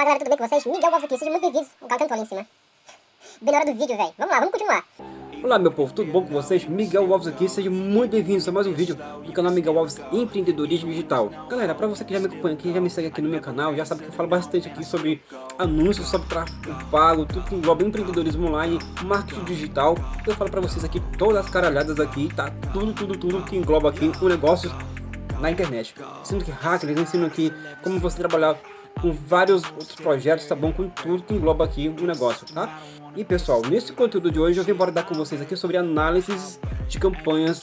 Olá galera, tudo bem com vocês? Miguel Alves aqui, sejam muito bem-vindos. O cara cantou ali em cima. Bem na hora do vídeo, velho. Vamos lá, vamos continuar. Olá meu povo, tudo bom com vocês? Miguel Alves aqui, sejam muito bem-vindos a mais um vídeo do canal Miguel Alves Empreendedorismo Digital. Galera, para você que já me acompanha aqui, já me segue aqui no meu canal, já sabe que eu falo bastante aqui sobre anúncios, sobre tráfego pago, tudo que engloba empreendedorismo online, marketing digital. Eu falo para vocês aqui todas as caralhadas aqui, tá? Tudo, tudo, tudo que engloba aqui o negócio na internet. Ensino que hackers, ensino aqui como você trabalhar com vários outros projetos, tá bom? Com tudo que engloba aqui o negócio, tá? E pessoal, nesse conteúdo de hoje eu vim abordar com vocês aqui sobre análises de campanhas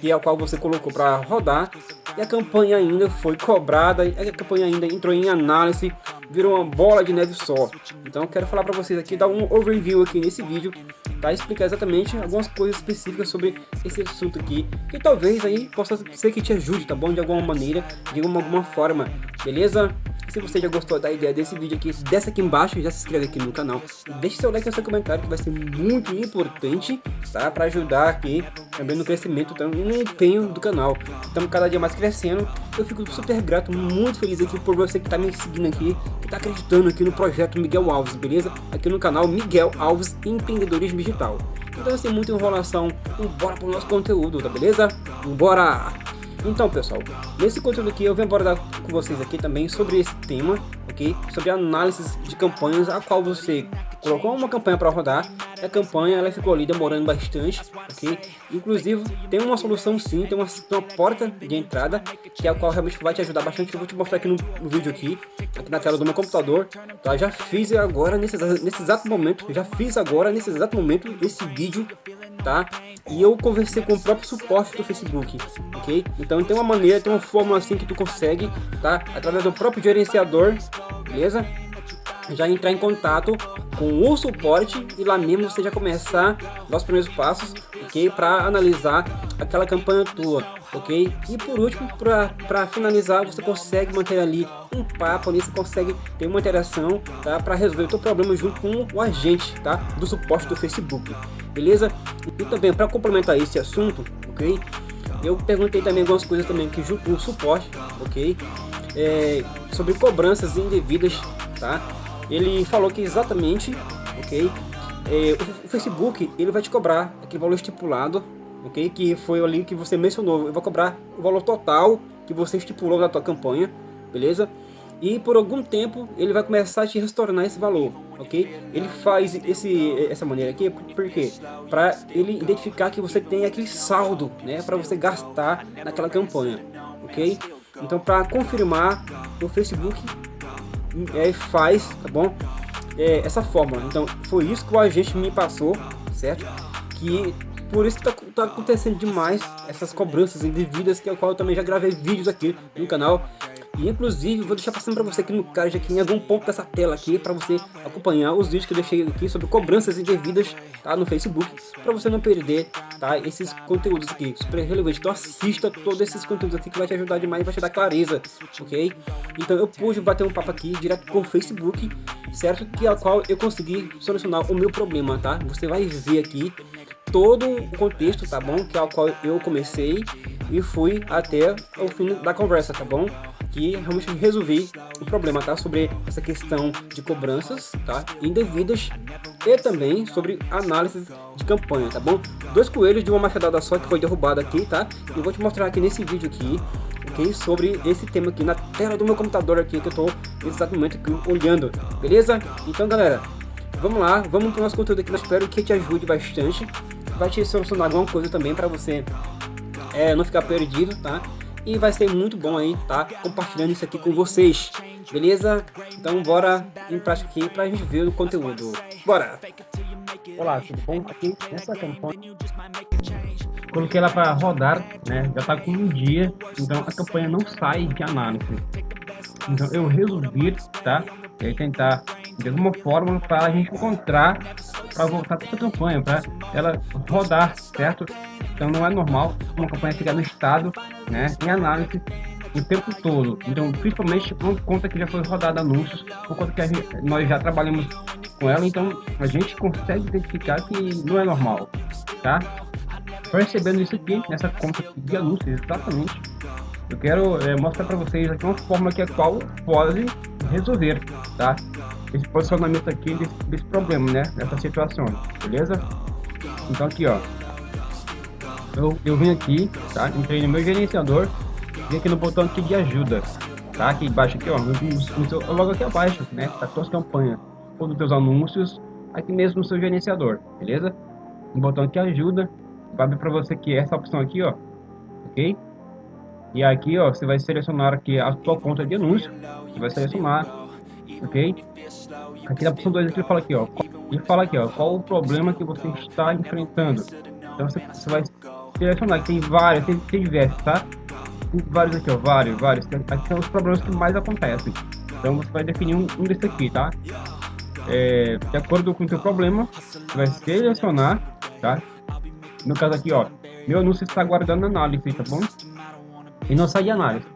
que é qual você colocou para rodar e a campanha ainda foi cobrada, a campanha ainda entrou em análise, virou uma bola de neve só. Então eu quero falar para vocês aqui, dar um overview aqui nesse vídeo, tá? Explicar exatamente algumas coisas específicas sobre esse assunto aqui, que talvez aí possa ser que te ajude, tá bom? De alguma maneira, de alguma, alguma forma, beleza? Se você já gostou da ideia desse vídeo aqui, desce aqui embaixo, já se inscreve aqui no canal. Deixe seu like e seu comentário que vai ser muito importante, tá? Para ajudar aqui também no crescimento também no empenho do canal. Estamos cada dia mais crescendo. Eu fico super grato, muito feliz aqui por você que está me seguindo aqui, que está acreditando aqui no projeto Miguel Alves, beleza? Aqui no canal Miguel Alves Empreendedorismo Digital. Então, sem muita enrolação, bora pro nosso conteúdo, tá beleza? Bora! Então pessoal, nesse conteúdo aqui eu venho abordar com vocês aqui também sobre esse tema, ok? Sobre análises de campanhas a qual você colocou uma campanha para rodar e a campanha ela ficou ali demorando bastante, ok? Inclusive tem uma solução sim, tem uma, uma porta de entrada que é a qual realmente vai te ajudar bastante. Eu vou te mostrar aqui no, no vídeo aqui, aqui na tela do meu computador, tá? Já fiz agora nesse, nesse exato momento, já fiz agora nesse exato momento esse vídeo tá? E eu conversei com o próprio suporte do Facebook, ok? Então tem uma maneira, tem uma fórmula assim que tu consegue, tá? Através do próprio gerenciador, beleza? Já entrar em contato com o suporte e lá mesmo você já começar os primeiros passos, ok? Para analisar aquela campanha tua, ok? E por último, para finalizar, você consegue manter ali um papo ali, você consegue ter uma interação, tá? Para resolver o teu problema junto com o agente, tá? Do suporte do Facebook, beleza? E também, para complementar esse assunto, ok? Eu perguntei também algumas coisas também que junto com o suporte, ok? É, sobre cobranças indevidas, tá? Ele falou que exatamente, ok? É, o, Facebook, ele vai te cobrar aquele valor estipulado ok? Que foi ali que você mencionou. Eu vou cobrar o valor total que você estipulou na tua campanha, beleza? E por algum tempo ele vai começar a te retornar esse valor, ok? Ele faz esse, essa maneira aqui, por quê? Para ele identificar que você tem aquele saldo, né? Para você gastar naquela campanha, ok? Então para confirmar, o Facebook é, faz, tá bom? É, essa fórmula. Então foi isso que o agente me passou, certo? Que por isso tá, tá, acontecendo demais essas cobranças indevidas, que é o qual eu também já gravei vídeos aqui no canal. E inclusive vou deixar passando para você aqui no card aqui em algum ponto dessa tela aqui para você acompanhar os vídeos que eu deixei aqui sobre cobranças indevidas tá no Facebook para você não perder tá esses conteúdos aqui super relevantes. Então assista todos esses conteúdos aqui que vai te ajudar demais, vai te dar clareza, ok? Então eu pude bater um papo aqui direto com o Facebook, certo? Que é a qual eu consegui solucionar o meu problema, tá? Você vai ver aqui todo o contexto, tá bom? Que é o qual eu comecei e fui até o fim da conversa, tá bom? Que realmente resolvi o problema, tá? Sobre essa questão de cobranças, tá? Indevidas e também sobre análise de campanha, tá bom? Dois coelhos de uma machadada só que foi derrubado aqui, tá? E vou te mostrar aqui nesse vídeo aqui, ok? Sobre esse tema aqui na tela do meu computador aqui que eu tô exatamente aqui olhando, beleza? Então, galera, vamos lá, vamos pro nosso conteúdo aqui, eu espero que te ajude bastante vai te solucionar alguma coisa também para você é, não ficar perdido, tá? E vai ser muito bom aí, tá? Compartilhando isso aqui com vocês, beleza? Então bora em prática aqui gente ver o conteúdo. Bora! Olá, tudo bom? Aqui nessa campanha coloquei ela para rodar, né? Já tá com um dia, então a campanha não sai de análise. Então eu resolvi, tá? E aí tentar de alguma forma para a gente encontrar para voltar para essa campanha, para ela rodar, certo? Então não é normal uma campanha ficar no estado, né, em análise o tempo todo. Então, principalmente por conta que já foi rodada anúncios, por conta que gente, nós já trabalhamos com ela, então a gente consegue identificar que não é normal, tá? Percebendo isso aqui, nessa conta de anúncios, exatamente, eu quero é, mostrar para vocês aqui uma forma que a qual pode resolver, tá? Esse posicionamento aqui desse, desse problema, né? Nessa situação, beleza? Então aqui, ó. Eu, eu vim aqui, tá? Entrei no meu gerenciador, vim aqui no botão aqui de ajuda, tá? Aqui embaixo aqui, ó, no, no seu, logo aqui abaixo, né? Tá tuas campanhas, ou dos teus anúncios, aqui mesmo no seu gerenciador, beleza? Um botão aqui ajuda, vai abrir para você aqui essa opção aqui, ó, ok? E aqui, ó, você vai selecionar aqui a sua conta de anúncio. Você vai selecionar, ok? Aqui na opção 2 ele fala aqui, ó. Ele fala aqui, ó, qual o problema que você está enfrentando. Então você, você vai selecionar, tem vários, tem, tem diversos, tá? Tem vários aqui, ó, vários, vários. Aqui são os problemas que mais acontecem. Então você vai definir um, um desse aqui, tá? É, de acordo com o seu problema, você vai selecionar, tá? No caso aqui, ó, meu anúncio está guardando análise, tá bom? e não sai análise.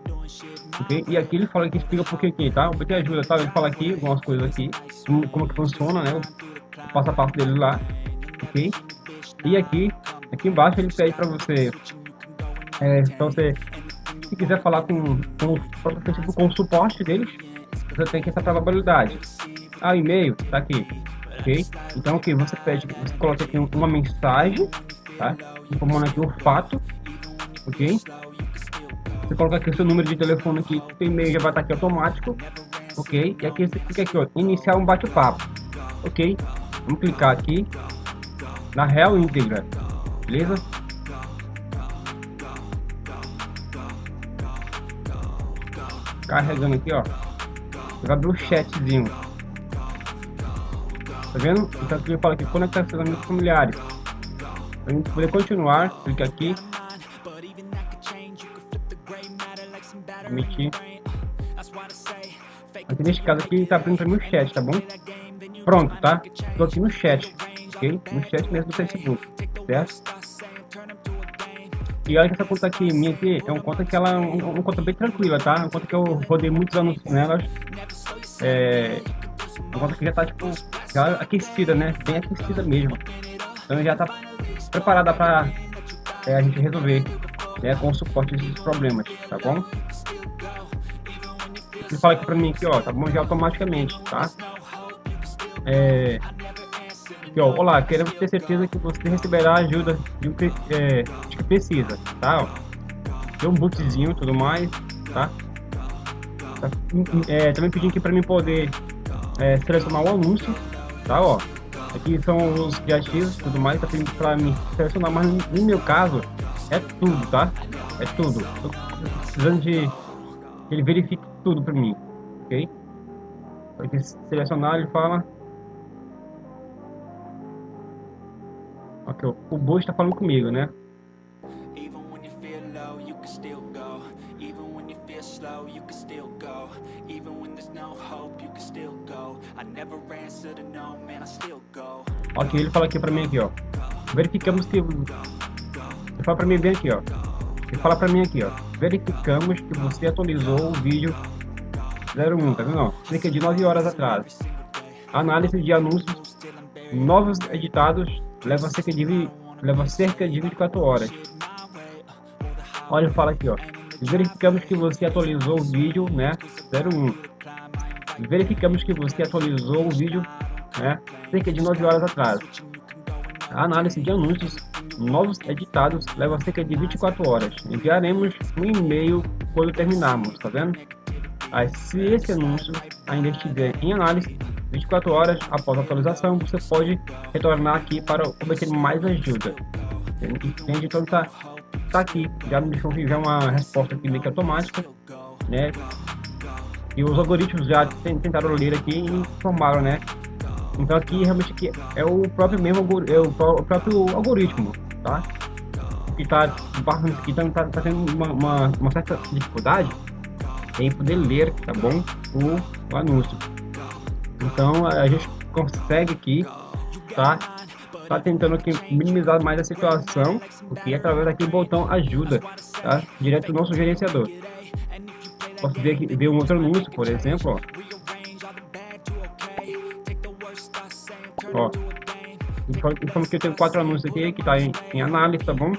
Okay? E aqui ele fala que explica por que tá? Porque ajuda, tá? Ele fala aqui algumas coisas aqui, como, como que funciona, né? O passo a passo dele lá, ok? E aqui, aqui embaixo ele pede para você, é, você, se quiser falar com, com, com, com o suporte deles, você tem que essa probabilidade. Ah, e-mail, tá aqui, ok? Então aqui você pede, você coloca aqui uma mensagem, tá? Informando aqui o fato, ok? Você coloca aqui o seu número de telefone aqui, o e-mail já vai estar aqui automático, ok? E aqui você clica aqui, ó, iniciar um bate-papo, ok? Vamos clicar aqui na real íntegra, beleza? Carregando aqui, ó. Abrir o chatzinho. Tá vendo? Então aqui eu falo aqui, conectar seus amigos familiares. Pra gente poder continuar, clica aqui permitir. Aqui neste caso aqui tá abrindo para mim o chat, tá bom? Pronto, tá? Tô aqui no chat, ok? No chat mesmo do Facebook, certo? E olha que essa conta aqui, minha aqui, é uma conta que ela é uma conta bem tranquila, tá? Uma conta que eu rodei muitos anos nelas. É uma conta que já tá, tipo, já aquecida, né? Bem aquecida mesmo. Então já tá preparada para é, a gente resolver né, com o suporte desses problemas, tá bom? Ele fala aqui pra mim aqui, ó, tá bom já automaticamente, tá? É, aqui, ó, olá, queremos ter certeza que você receberá ajuda de um é, que precisa, tá? Tem um bootzinho e tudo mais, tá? tá é, também pedindo aqui para mim poder é, selecionar o anúncio, tá? Ó, aqui são os criativos e tudo mais, tá pedindo para mim selecionar, mas no meu caso é tudo, tá? É tudo. Tô precisando de ele verifique tudo para mim, ok? Aqui selecionar, ele fala. O Bo está falando comigo, né? Ok, ele fala aqui pra mim aqui, ó. Verificamos que ele fala pra mim bem aqui, ó. Ele fala pra mim aqui, ó. Verificamos que você atualizou o vídeo 01, tá vendo? Cerca de 9 horas atrás. Análise de anúncios novos editados leva cerca de, leva cerca de 24 horas. Olha, fala aqui, ó. Verificamos que você atualizou o vídeo, né? 01. Verificamos que você atualizou o vídeo, né? Cerca de 9 horas atrás. A análise de anúncios novos editados leva cerca de 24 horas. Enviaremos um e-mail quando terminarmos, tá vendo? Aí, se esse anúncio ainda estiver em análise, 24 horas após a atualização, você pode retornar aqui para obter mais ajuda. Entende? Então tá, tá aqui, já me deixou já uma resposta aqui meio que automática, né? E os algoritmos já tentaram ler aqui e informaram, né? Então aqui realmente aqui é o próprio mesmo é o próprio algoritmo tá? Que tá que tá, tá, tá tendo uma, uma, uma, certa dificuldade em poder ler, tá bom? O, o anúncio. Então a gente consegue aqui, tá? Tá tentando aqui minimizar mais a situação, porque através do botão ajuda, tá? Direto do nosso gerenciador. Posso ver aqui, ver um outro anúncio, por exemplo, ó. Ó, Informa que eu tenho quatro anúncios aqui que tá em, em análise, tá bom?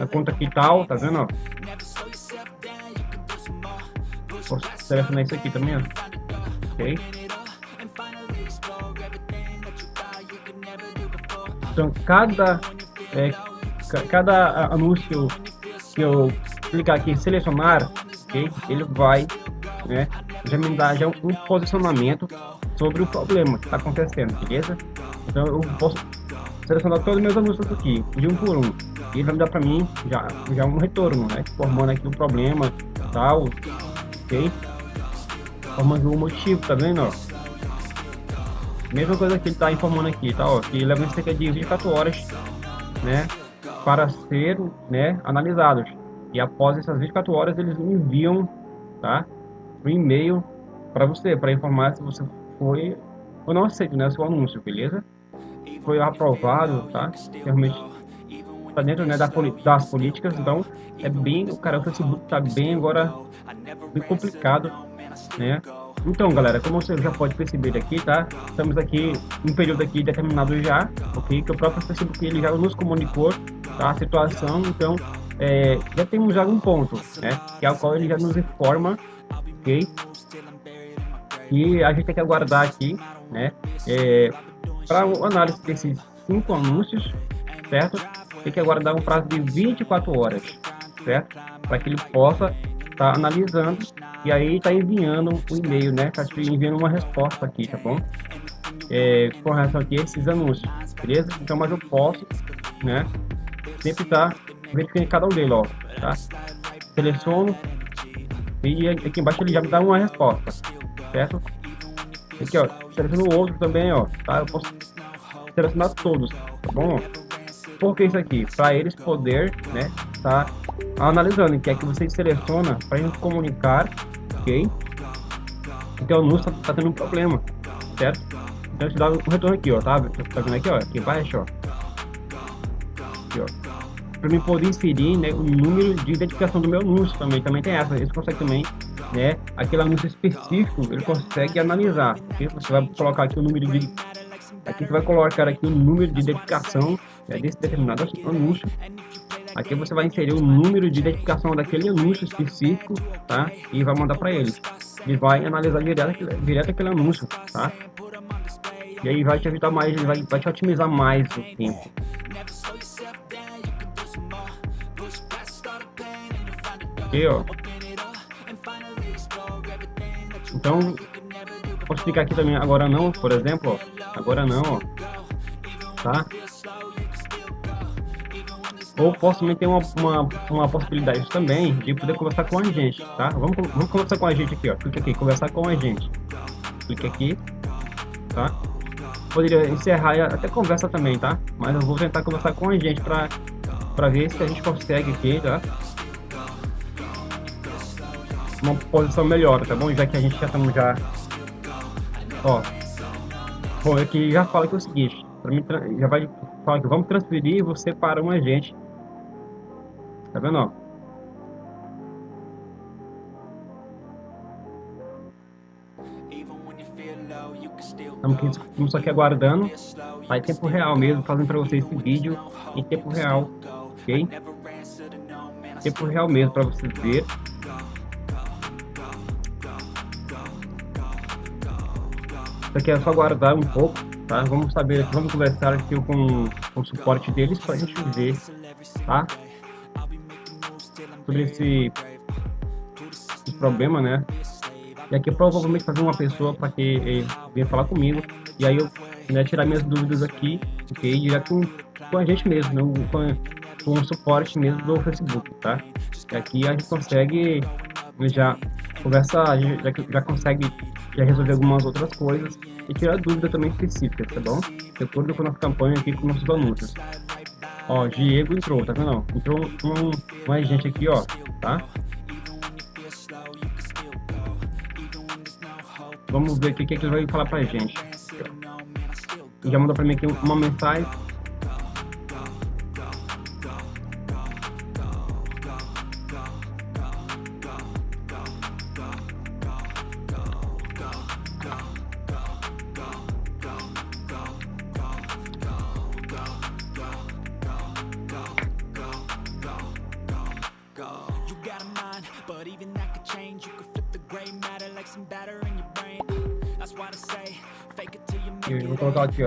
A conta aqui tal, tá vendo, ó? Posso selecionar isso aqui também, ó. ok? Então, cada, é, ca- cada anúncio que eu clicar aqui em selecionar, ok? Ele vai, né, já me dar já um posicionamento sobre o problema que está acontecendo, beleza? Então, eu posso selecionar todos os meus anúncios aqui, de um por um. E ele vai me dar para mim já, já um retorno, né? Formando aqui o problema, tal, ok? Formando o motivo, tá vendo, ó? Mesma coisa que ele está informando aqui, tá? Ó, que leva cerca de 24 horas, né? Para ser, né? Analisados. E após essas 24 horas, eles enviam, tá? Um e-mail para você, para informar se você foi ou não aceito, né? Seu anúncio, beleza? Foi aprovado, tá? Realmente tá dentro, né? Da, das políticas, então é bem, o cara, o Facebook tá bem agora, bem complicado, né? Então, galera, como você já pode perceber aqui, tá? Estamos aqui um período aqui determinado já, ok? Que o próprio Facebook ele já nos comunicou, tá? A situação, então é, já temos já um ponto, né? Que é o qual ele já nos informa, ok? E a gente tem que aguardar aqui, né? É, para análise desses cinco anúncios, certo? Tem que aguardar um prazo de 24 horas, certo? Para que ele possa estar analisando e aí tá enviando um e-mail, né? Tá te enviando uma resposta aqui, tá bom? É, com relação aqui a esses anúncios, beleza? Então, mas eu posso, né? Sempre tá verificando cada um deles, ó, tá? Seleciono e aqui embaixo ele já me dá uma resposta, certo? Aqui, ó, seleciono o outro também, ó, tá? Eu posso selecionar todos, tá bom? Por que isso aqui? Para eles poder, né, tá analisando, que é que você seleciona para gente comunicar, ok? Então o anúncio tá, tá tendo um problema, certo? Então te dá um retorno aqui, ó, tá? Tá vendo aqui, ó, aqui embaixo, ó. Aqui, ó. Para mim poder inserir, né, o número de identificação do meu anúncio também, também tem essa. Eles conseguem também, né, aquele anúncio específico, ele consegue analisar? Você vai colocar aqui o número de Aqui você vai colocar aqui o número de identificação né, desse determinado anúncio. Aqui você vai inserir o número de identificação daquele anúncio específico, tá? E vai mandar para ele. Ele vai analisar direto, direto aquele anúncio, tá? E aí vai te evitar mais, vai, vai te otimizar mais o tempo. Aqui, ó. Então, posso clicar aqui também, agora não, por exemplo, ó. Agora não, ó. Tá? Ou posso também uma, uma, uma possibilidade também de poder conversar com a gente, tá? Vamos, vamos conversar com a gente aqui, ó. Clica aqui, conversar com a gente. Clica aqui, tá? Poderia encerrar até conversa também, tá? Mas eu vou tentar conversar com a gente pra, pra ver se a gente consegue aqui, tá? Uma posição melhor, tá bom? Já que a gente já estamos já... Ó, Bom, aqui já fala que é o seguinte, para mim já vai falar que vamos transferir você para um agente. Tá vendo, ó? Estamos aqui, aqui aguardando, em tempo real mesmo, fazendo para vocês esse vídeo em tempo real, ok? Tempo real mesmo para vocês ver. Isso aqui é só aguardar um pouco, tá? Vamos saber, vamos conversar aqui com, com o suporte deles para a gente ver, tá? Sobre esse, esse problema, né? E aqui provavelmente fazer uma pessoa para que venha falar comigo e aí eu né, tirar minhas dúvidas aqui, ok? Direto com, com a gente mesmo, não com, com o suporte mesmo do Facebook, tá? E aqui a gente consegue né, já conversar, a gente já, já consegue já resolver algumas outras coisas e tirar dúvidas também específicas, tá bom? De acordo com a nossa campanha aqui com nossos anúncios. Ó, Diego entrou, tá vendo? Entrou um, um agente aqui, ó, tá? Vamos ver o que, que ele vai falar pra gente. Já mandou pra mim aqui uma mensagem. you 道具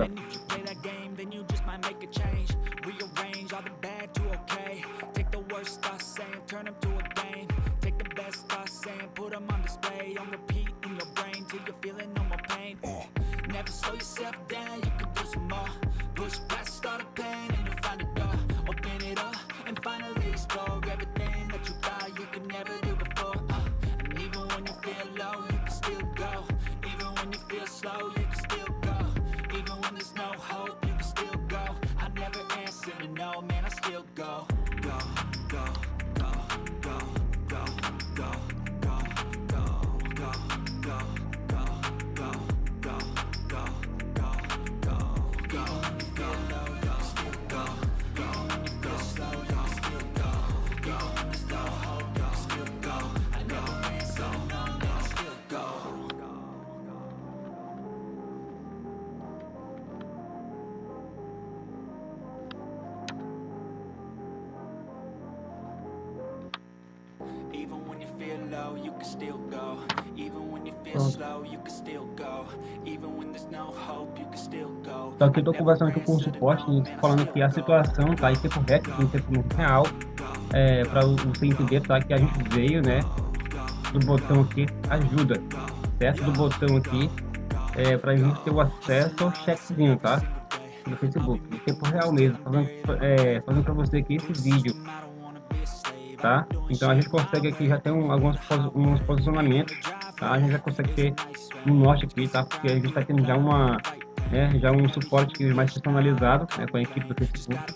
go. Então aqui eu tô conversando aqui com o suporte, falando que a situação tá em tempo real, em tempo real, é, para você entender, tá? Que a gente veio, né, do botão aqui, ajuda, certo? Do botão aqui, é, pra gente ter o acesso ao chatzinho, tá? Do Facebook, em tempo real mesmo, é, fazendo pra você aqui esse vídeo, tá? Então a gente consegue aqui já ter um, alguns uns posicionamentos, tá? A gente já consegue ter um norte aqui, tá? Porque a gente tá tendo já uma, né, já um suporte mais personalizado, né, com a equipe do Facebook.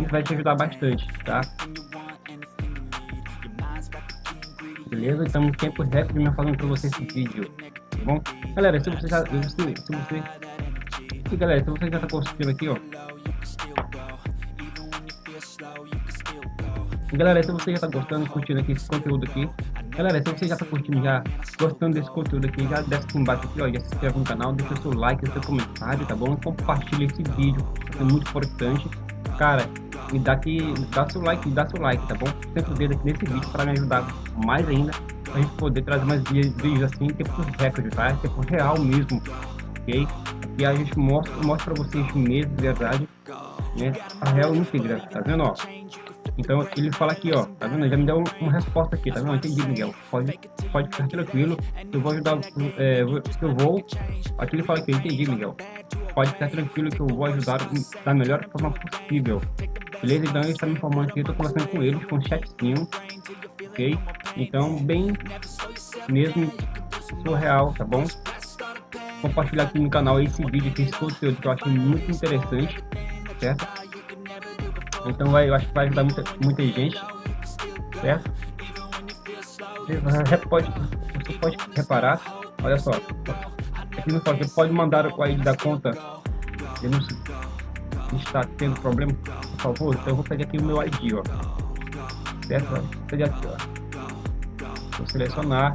Isso vai te ajudar bastante, tá? Beleza? Então, tempo recorde me falando pra você esse vídeo, tá bom? Galera, se você já, se, se você, e galera, se você já tá curtindo aqui, ó, Galera, se você já tá gostando, curtindo aqui esse conteúdo aqui, galera, se você já tá curtindo, já gostando desse conteúdo aqui, já desce aqui embaixo aqui, ó, já se inscreve no canal, deixa seu like, seu comentário, tá bom? Compartilha esse vídeo, é muito importante. Cara, me dá aqui, dá seu like, dá seu like, tá bom? Sempre o dedo aqui nesse vídeo para me ajudar mais ainda, pra gente poder trazer mais vídeos assim, em tempo recorde, tá? Em tempo real mesmo, ok? E a gente mostra, mostra pra vocês mesmo, de verdade, né? A real íntegra, tá vendo, ó? Então ele fala aqui, ó, tá vendo? Já me deu uma resposta aqui, tá vendo? Entendi, Miguel. Pode, pode ficar tranquilo, eu vou ajudar, é, eu vou. Aqui ele fala aqui, entendi, Miguel. Pode ficar tranquilo que eu vou ajudar da melhor forma possível. Beleza? Então ele está me informando aqui, eu tô conversando com eles, com o chatzinho, ok? Então, bem mesmo surreal, tá bom? Compartilhar aqui no canal esse vídeo, esse conteúdo que eu achei muito interessante, certo? Então vai, eu acho que vai ajudar muita, muita gente, certo? Você pode, você pode reparar, olha só, aqui no que pode mandar o ID da conta, eu não está tendo problema, por favor, então eu vou pegar aqui o meu ID, ó, certo? Vou pegar aqui, ó, vou selecionar,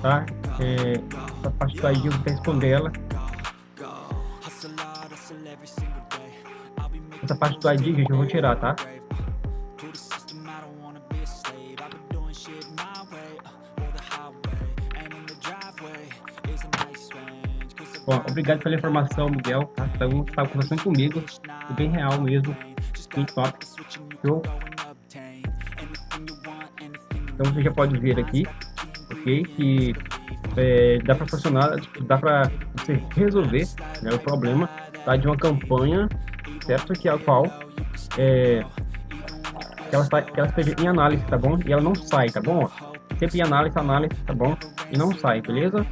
tá? É, essa parte daí eu vou responder ela. Essa parte do ID, gente, eu vou tirar, tá? Bom, obrigado pela informação, Miguel. Tá? Então, conversando comigo, é bem real mesmo, bem top. Show. Então, você já pode ver aqui. Que é, dá para funcionar, dá para você resolver né, o problema tá, de uma campanha, certo? Que é a qual é, que ela, que ela esteja em análise, tá bom? E ela não sai, tá bom? Sempre em análise, análise, tá bom? E não sai, beleza?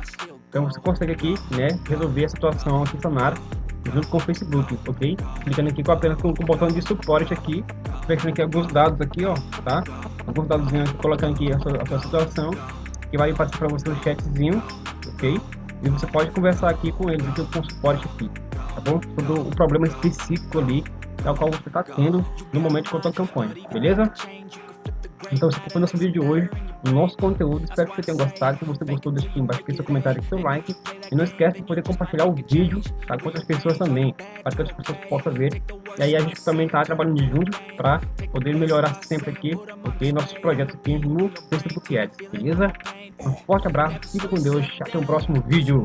Então você consegue aqui, né, resolver a situação aqui, sanar junto com o Facebook, ok? Clicando aqui com apenas com, com o botão de suporte aqui, fechando aqui alguns dados aqui, ó, tá? Alguns dados colocando aqui a sua, a sua situação, que vai passar para você no chatzinho, ok? E você pode conversar aqui com eles, aqui com o suporte aqui, tá bom? Sobre o problema específico ali, tal qual você está tendo no momento com a sua campanha, beleza? Então, esse foi o nosso vídeo de hoje, o nosso conteúdo. Espero que você tenha gostado. Se você gostou, deixa aqui embaixo seu comentário e seu like. E não esquece de poder compartilhar o vídeo tá, com outras pessoas também, para que outras pessoas possam ver. E aí a gente também está trabalhando junto para poder melhorar sempre aqui, ok? Nossos projetos aqui no Facebook Ads, beleza? Um forte abraço, fica com Deus, até o próximo vídeo.